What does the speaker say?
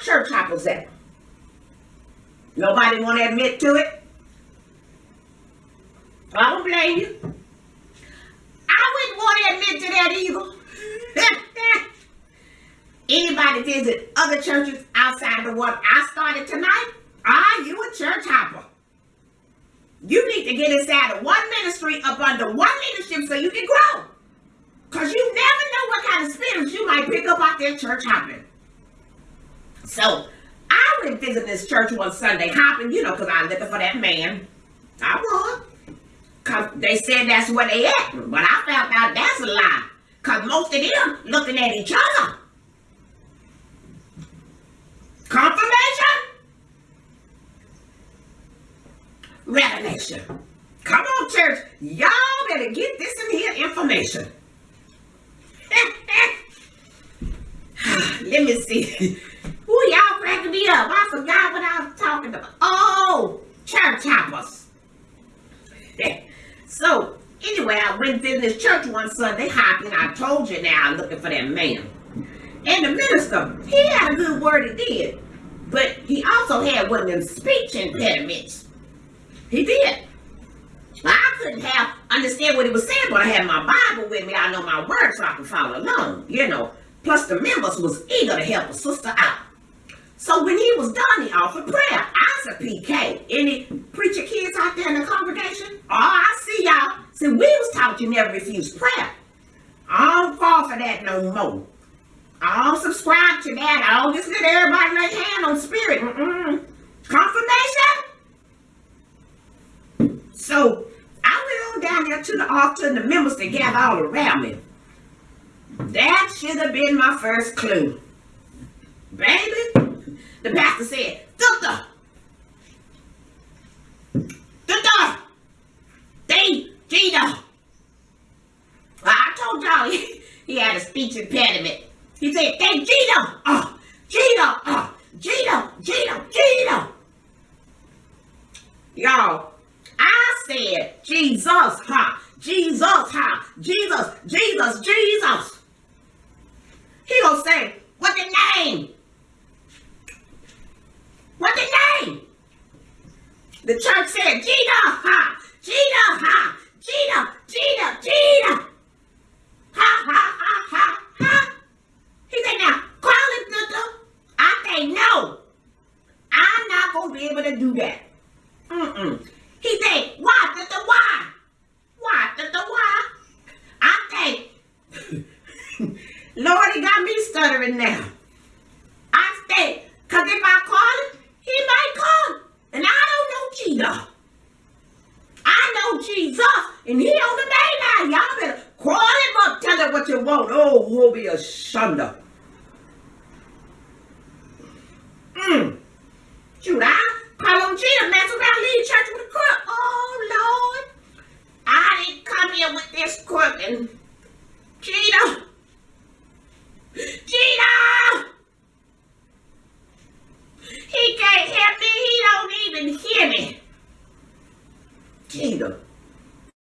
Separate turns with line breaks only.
church hoppers at? Nobody want to admit to it? I don't blame you. I wouldn't want to admit to that either. Anybody visit other churches outside the one I started tonight? Are you a church hopper? You need to get inside of one ministry up under one leadership so you can grow. Because you never know what kind of spirits you might pick up out there church hopping. So, I went visit this church one Sunday hopping, you know, because I'm looking for that man. I was. Because they said that's where they at. But I found out that's a lie. Because most of them looking at each other. Confirmation? Revelation. Come on, church. Y'all better get this in here information. Let me see. Ooh, y'all cracking me up. I forgot what I was talking about. Oh, church hoppers. so, anyway, I went in this church one Sunday hopping. I told you now I'm looking for that man. And the minister, he had a good word, he did. But he also had one of them speech impediments. He did. I couldn't have understand what he was saying, but I had my Bible with me. I know my words so I can follow along, you know. Plus the members was eager to help a sister out. So when he was done, he offered prayer. I said, PK, any preacher kids out there in the congregation? Oh, I see y'all. See, we was taught you never refuse prayer. I don't fall for that no more. I don't subscribe to that. I don't just let everybody lay hand on spirit. Mm-mm. Confirmation? So I went on down there to the altar and the members to gather all around me. That should have been my first clue. Baby, the pastor said, Doctor, Doctor, they, Gina. I he, he had a speech impediment. He said, hey, Gina, oh, Gina, oh, Gina, Gina, Gina. Y'all, I said, Jesus, ha, Jesus, ha, Jesus, Jesus, Jesus. He gonna say, what the name? What the name? The church said, Gina, ha, Gina, Gina, Gina. Ha, ha, ha, ha, ha. He said, now, call him, Sister. I say, no. I'm not going to be able to do that. Mm-mm. He said, why, the why? Why, Sister, why? I say, Lord, he got me stuttering now. I say, because if I call him, he might come. And I don't know Jesus. I know Jesus, and he on the main line. Y'all better call him up, tell him what you want. Oh, we'll be a shunda. Mm. Shoot, I Martin. Gina! Gina! He can't hear me. He don't even hear me. Gina.